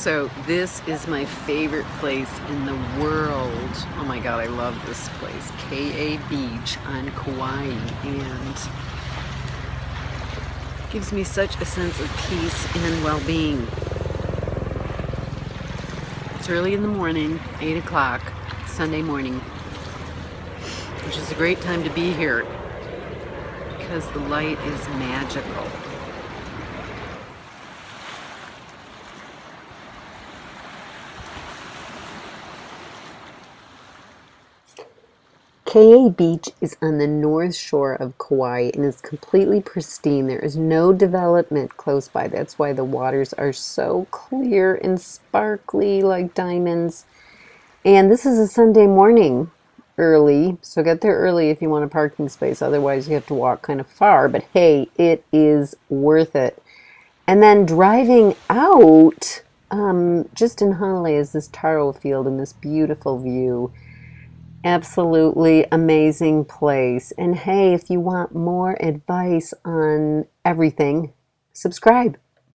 So this is my favorite place in the world. Oh my god, I love this place. Ke'e Beach on Kauai and gives me such a sense of peace and well-being. It's early in the morning, 8 o'clock, Sunday morning, which is a great time to be here because the light is magical. Ke'e Beach is on the north shore of Kauai and is completely pristine. There is no development close by. That's why the waters are so clear and sparkly like diamonds. And this is a Sunday morning early, so get there early if you want a parking space. Otherwise, you have to walk kind of far. But hey, it is worth it. And then driving out, um, just in Hanalei is this taro field and this beautiful view. Absolutely amazing place. And hey, if you want more advice on everything, subscribe.